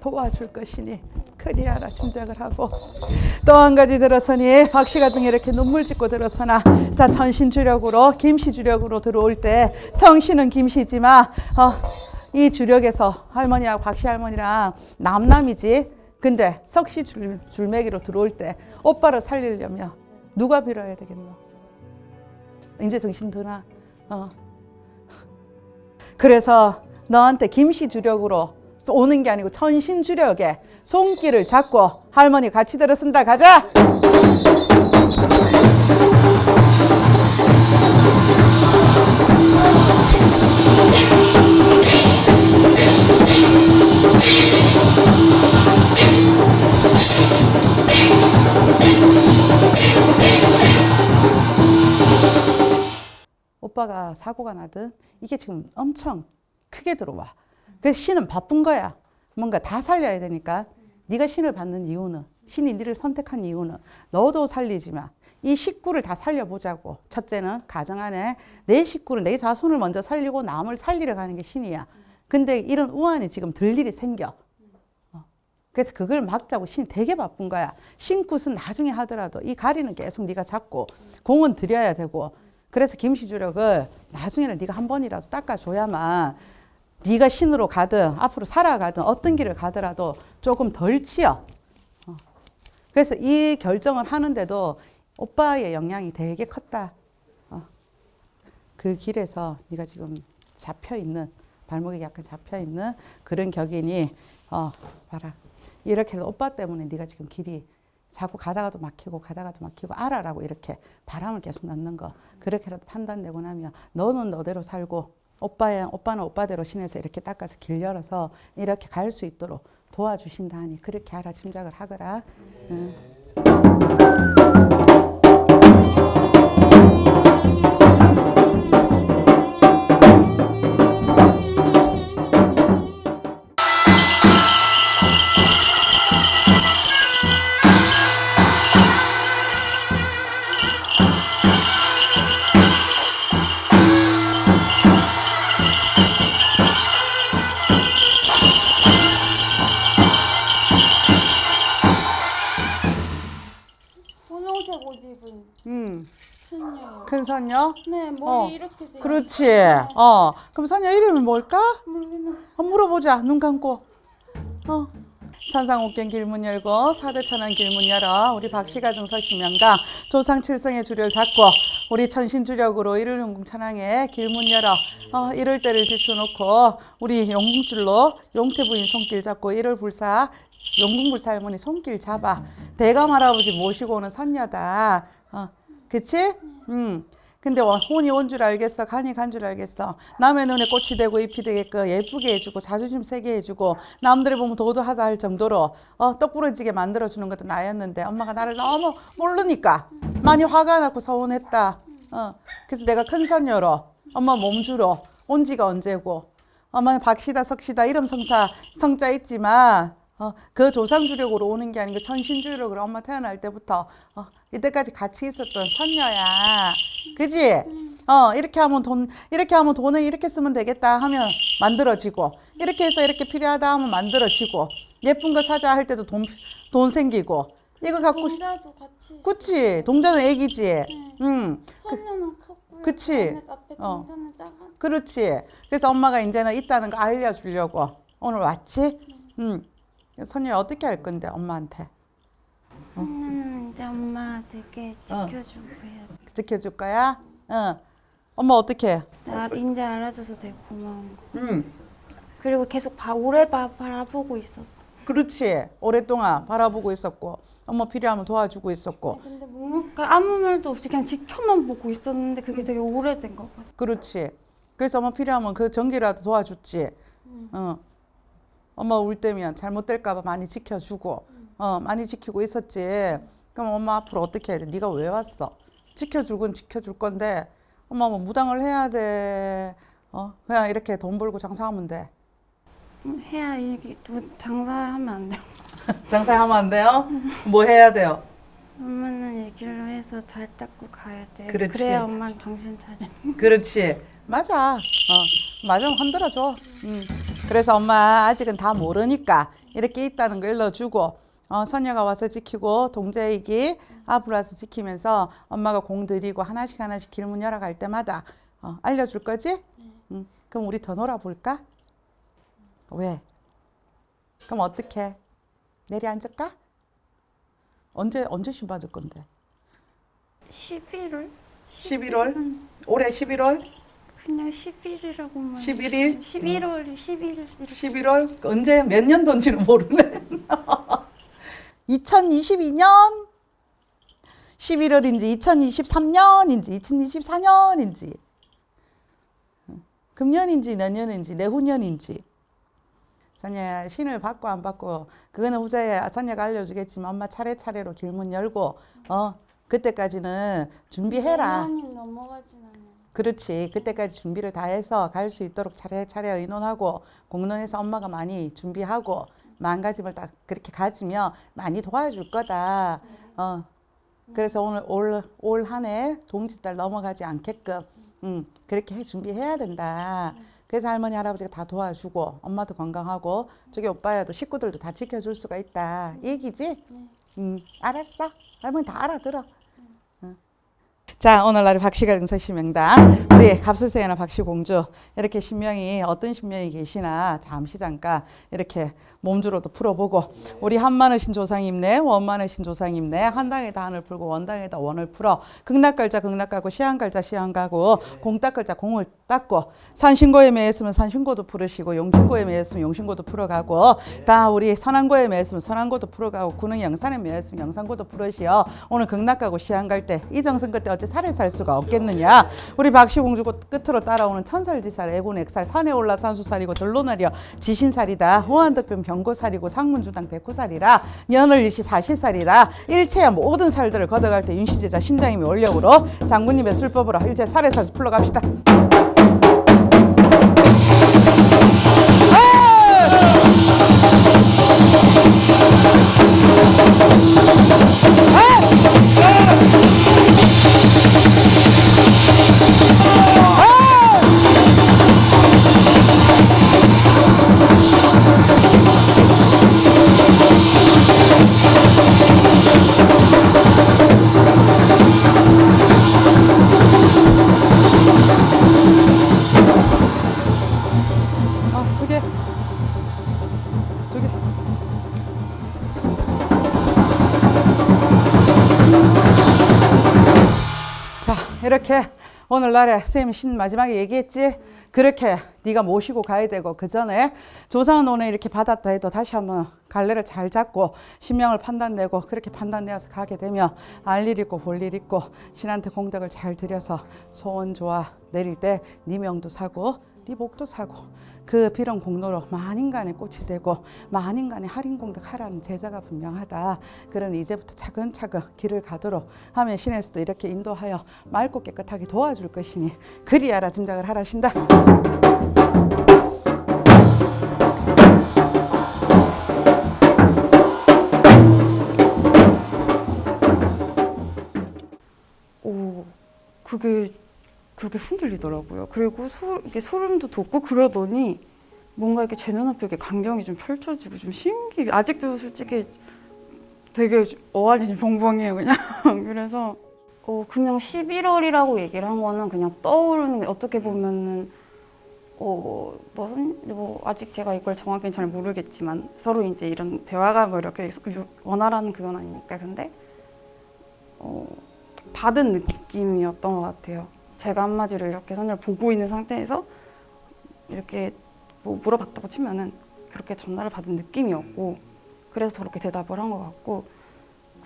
도와줄 것이니 그리하라 짐작을 하고. 또 한 가지 들어서니 박씨가정에 이렇게 눈물 짓고 들어서나 자 천신주력으로 김씨 주력으로 들어올 때 성씨는 김씨지만 어, 이 주력에서 할머니하고 박씨 할머니랑 남남이지 근데 석씨 줄, 줄매기로 들어올 때 오빠를 살리려면 누가 빌어야 되겠노? 이제 정신 드나? 어. 그래서 너한테 김씨 주력으로 오는 게 아니고 천신 주력에 손길을 잡고 할머니 같이 들어쓴다 가자. 오빠가 사고가 나든 이게 지금 엄청 크게 들어와. 그래서 신은 바쁜 거야. 뭔가 다 살려야 되니까. 네가 신을 받는 이유는 신이 네를 선택한 이유는 너도 살리지만 이 식구를 다 살려보자고. 첫째는 가정 안에 내 식구를 내 자손을 먼저 살리고 남을 살리려 가는 게 신이야. 근데 이런 우환이 지금 들 일이 생겨. 어. 그래서 그걸 막자고 신이 되게 바쁜 거야. 신굿은 나중에 하더라도 이 가리는 계속 네가 잡고 공은 들여야 되고 그래서 김시주력을 나중에는 네가 한 번이라도 닦아줘야만 네가 신으로 가든 앞으로 살아가든 어떤 길을 가더라도 조금 덜 치여. 어. 그래서 이 결정을 하는데도 오빠의 영향이 되게 컸다. 어. 그 길에서 네가 지금 잡혀 있는 발목이 약간 잡혀 있는 그런 격이니 어 봐라 이렇게 해서 오빠 때문에 네가 지금 길이 자꾸 가다가도 막히고 가다가도 막히고 알아라고 이렇게 바람을 계속 넣는 거 그렇게라도 판단되고 나면 너는 너대로 살고 오빠야 오빠는 오빠대로 신에서 이렇게 닦아서 길 열어서 이렇게 갈 수 있도록 도와주신다 하니 그렇게 알아 짐작을 하거라. 응. 큰 선녀. 네, 머리 어, 이렇게 돼. 그렇지. 어, 그럼 선녀 이름이 뭘까? 모르겠나. 한번 물어보자. 눈 감고. 어. 천상옥경 길문 열고 사대천왕 길문 열어 우리 박씨가 정 서시명당 조상 칠성의 주를 잡고 우리 천신 주력으로 일일용궁 천왕에 길문 열어 어, 이럴 때를 지수놓고 우리 용궁줄로 용태 부인 손길 잡고 일월 불사 용궁불사 할머니 손길 잡아 대감 할아버지 모시고 오는 선녀다 어, 그치? 음. 근데 원- 혼이 온 줄 알겠어 간이 간 줄 알겠어. 남의 눈에 꽃이 되고 잎이 되게끔 예쁘게 해주고 자존심 세게 해주고 남들이 보면 도도하다 할 정도로 어, 똑부러지게 만들어주는 것도 나였는데 엄마가 나를 너무 모르니까 많이 화가 났고 서운했다. 어, 그래서 내가 큰 선녀로 엄마 몸주로 온 지가 언제고 엄마 박씨다 석씨다 이름 성사 성자 있지만 어, 그 조상 주력으로 오는 게 아니고 천신 주력으로 엄마 태어날 때부터 어, 이때까지 같이 있었던 선녀야. 그지? 어, 이렇게 하면 돈, 이렇게 하면 돈은 이렇게 쓰면 되겠다 하면 만들어지고, 이렇게 해서 이렇게 필요하다 하면 만들어지고, 예쁜 거 사자 할 때도 돈, 돈 생기고, 이거 갖고, 싶- 동자도 같이. 있어요. 그치? 동자는 애기지? 네. 응, 선녀는 컸고요. 그치? 앞에 어. 동자는 작아. 그렇지. 그래서 엄마가 이제는 있다는 거 알려주려고 오늘 왔지? 응. 선녀 어떻게 할 건데, 엄마한테? 선녀는 이제 엄마 되게 어. 해야 돼. 지켜줄 거야? 응. 엄마 어떻게 해? 나 이제 알아줘서 되게 고마운 거. 응. 그리고 계속 봐, 오래 봐, 바라보고 있었다. 그렇지. 오랫동안 바라보고 있었고 엄마 필요하면 도와주고 있었고 근데 묵묵하 아무 말도 없이 그냥 지켜만 보고 있었는데 그게 되게 오래된 것 같아요. 그렇지. 그래서 엄마 필요하면 그 전기라도 도와줬지. 어. 엄마 울 때면 잘못될까봐 많이 지켜주고, 어 많이 지키고 있었지. 그럼 엄마 앞으로 어떻게 해야 돼? 네가 왜 왔어? 지켜줄 건 지켜줄 건데, 엄마 뭐 무당을 해야 돼. 어 그냥 이렇게 돈 벌고 장사하면 돼. 음, 해야 이게 누 장사하면 안 돼요. 장사하면 안 돼요? 뭐 해야 돼요? 엄마는 얘기를 해서 잘 닦고 가야 돼요. 그렇지. 그래야 엄마는 정신 차려. 그렇지. 맞아. 어, 맞아. 흔들어줘. 음. 그래서 엄마 아직은 다 모르니까 이렇게 있다는 걸 일러주고, 어, 선녀가 와서 지키고, 동자이기 앞으로 와서 지키면서 엄마가 공 들이고 하나씩 하나씩 길문 열어갈 때마다 어, 알려줄 거지? 음. 그럼 우리 더 놀아볼까? 왜? 그럼 어떻게? 내리 앉을까? 언제, 언제 신 받을 건데? 11월? 11월? 올해 11월? 그냥 10일이라고만. 11일? 11월, 11일. 11월 언제 몇 년도인지는 모르네. 2022년 11월인지 2023년인지 2024년인지 금년인지 내년인지 내후년인지 선녀야 신을 받고 안 받고 그거는 후자에 선녀가 알려주겠지만 엄마 차례차례로 길문 열고 어 그때까지는 준비해라. 그렇지. 그때까지 준비를 다 해서 갈 수 있도록 차례차례 의논하고 공론에서 엄마가 많이 준비하고 마음가짐을 딱 그렇게 가지면 많이 도와줄 거다. 어. 그래서 오늘 올 올 한 해 동짓달 넘어가지 않게끔 음, 그렇게 해 준비해야 된다. 그래서 할머니 할아버지가 다 도와주고 엄마도 건강하고 저기 오빠야도 식구들도 다 지켜줄 수가 있다. 이 얘기지? 음, 알았어. 할머니 다 알아들어. 자 오늘날의 박씨가 등서시 명당 우리 갑술세나 박씨공주 이렇게 신명이 어떤 신명이 계시나 잠시 잠깐 이렇게 몸주로도 풀어보고 우리 한마느신 조상님네 원마느신 조상님네 한당에다 한을 풀고 원당에다 원을 풀어 극락갈자 극락가고 시한갈자 시한가고 공닦을자 공을 닦고 산신고에 매였으면 산신고도 풀으시고 용신고에 매였으면 용신고도 풀어가고 다 우리 선안고에 매였으면 선안고도 풀어가고 구능 영산에 매였으면 영산고도 풀으시어. 오늘 극락가고 시한갈 때 이정선 그때 어째 살을 살 수가 없겠느냐. 우리 박씨공주 끝으로 따라오는 천살지살 애군액살 산에 올라 산수살이고 들로나리여 지신살이다. 호환덕변 병고살이고 상문주당 백호살이라. 년을 일시 사시살이다 일체의 모든 살들을 걷어갈 때 윤시제자 신장님이 원력으로 장군님의 술법으로 일제 살에 살 풀러갑시다. 어, 오늘날에 선생님이 신 마지막에 얘기했지? 그렇게 네가 모시고 가야 되고 그 전에 조상은 오늘 이렇게 받았다 해도 다시 한번 갈래를 잘 잡고 신명을 판단내고 그렇게 판단내어서 가게 되면 알 일 있고 볼 일 있고 신한테 공덕을 잘 들여서 소원 좋아 내릴 때 네 명도 사고 네 복도 사고 그 비런 공로로 만인간의 꽃이 되고 만인간의 할인공덕 하라는 제자가 분명하다. 그런 이제부터 차근차근 길을 가도록 하면 신에서도 이렇게 인도하여 맑고 깨끗하게 도와줄 것이니 그리하라 짐작을 하라신다. 오, 그게 그렇게 흔들리더라고요. 그리고 소, 이게 소름도 돋고 그러더니 뭔가 이렇게 제 눈앞에 이렇게 광경이 좀 펼쳐지고 좀 신기. 아직도 솔직히 되게 어안이 좀 벙벙해요, 그냥. 그래서 어, 그냥 11월이라고 얘기를 한 거는 그냥 떠오르는 게 어떻게 보면은 어, 뭐, 선- 뭐 아직 제가 이걸 정확히 잘 모르겠지만 서로 이제 이런 대화가 뭐 이렇게 원활한 그건 아니니까 근데 어, 받은 느낌이었던 것 같아요. 제가 한마디로 이렇게 선을 보고 있는 상태에서 이렇게 뭐 물어봤다고 치면은 그렇게 전달을 받은 느낌이었고 그래서 저렇게 대답을 한 것 같고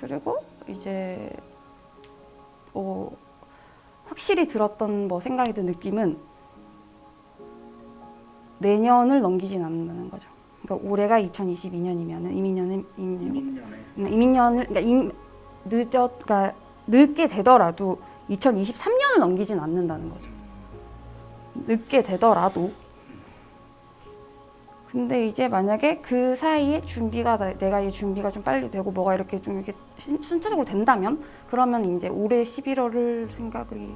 그리고 이제 어, 확실히 들었던 뭐 생각이 든 느낌은 내년을 넘기진 않는다는 거죠. 그러니까 올해가 2022년이면은 이민년은 이민년 이민년에 이민년을 그러니까 임, 늦었 그러니까 늦게 되더라도 2023년을 넘기진 않는다는 거죠. 늦게 되더라도. 근데 이제 만약에 그 사이에 준비가 나- 내가 이 준비가 좀 빨리 되고 뭐가 이렇게 좀 이렇게 신- 순차적으로 된다면 그러면 이제 올해 11월을 생각이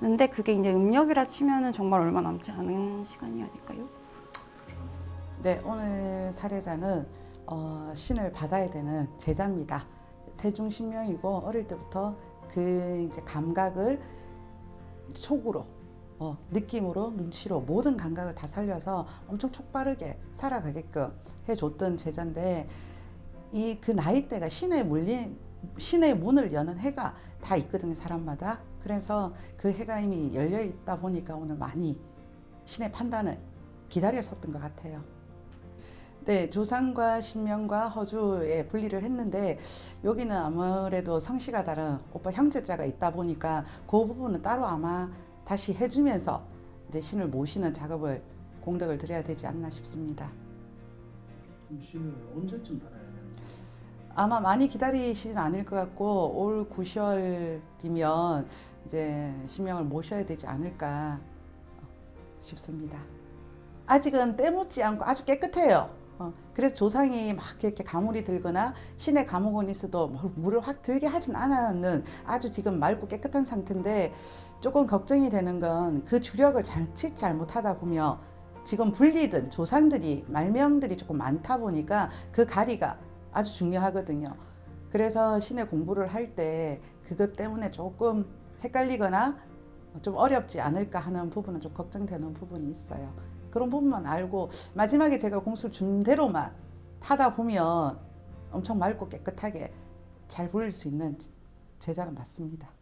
드는데 그게 이제 음력이라 치면은 정말 얼마 남지 않은 시간이 아닐까요? 네, 오늘 사례자는 어, 신을 받아야 되는 제자입니다. 대중신명이고 어릴 때부터 그 이제 감각을 촉으로, 어, 느낌으로, 눈치로 모든 감각을 다 살려서 엄청 촉바르게 살아가게끔 해줬던 제자인데 이 그 나이대가 신의 물린 신의 문을 여는 해가 다 있거든요 사람마다 그래서 그 해가 이미 열려 있다 보니까 오늘 많이 신의 판단을 기다렸었던 것 같아요. 네, 조상과 신명과 허주에 분리를 했는데 여기는 아무래도 성씨가 다른 오빠 형제자가 있다 보니까 그 부분은 따로 아마 다시 해주면서 이제 신을 모시는 작업을 공덕을 드려야 되지 않나 싶습니다. 신을 언제쯤 달아야 되는지 아마 많이 기다리시진 않을 것 같고 올 9월이면 이제 신명을 모셔야 되지 않을까 싶습니다. 아직은 때묻지 않고 아주 깨끗해요. 어, 그래서 조상이 막 이렇게 가물이 들거나 신의 감옥은 있어도 뭐 물을 확 들게 하진 않았는 아주 지금 맑고 깨끗한 상태인데 조금 걱정이 되는 건 그 주력을 잘치 잘못하다 보면 지금 불리든 조상들이 말명들이 조금 많다 보니까 그 가리가 아주 중요하거든요. 그래서 신의 공부를 할 때 그것 때문에 조금 헷갈리거나 좀 어렵지 않을까 하는 부분은 좀 걱정되는 부분이 있어요. 그런 부분만 알고 마지막에 제가 공수 준 대로만 하다 보면 엄청 맑고 깨끗하게 잘 보일 수 있는 제자가 맞습니다.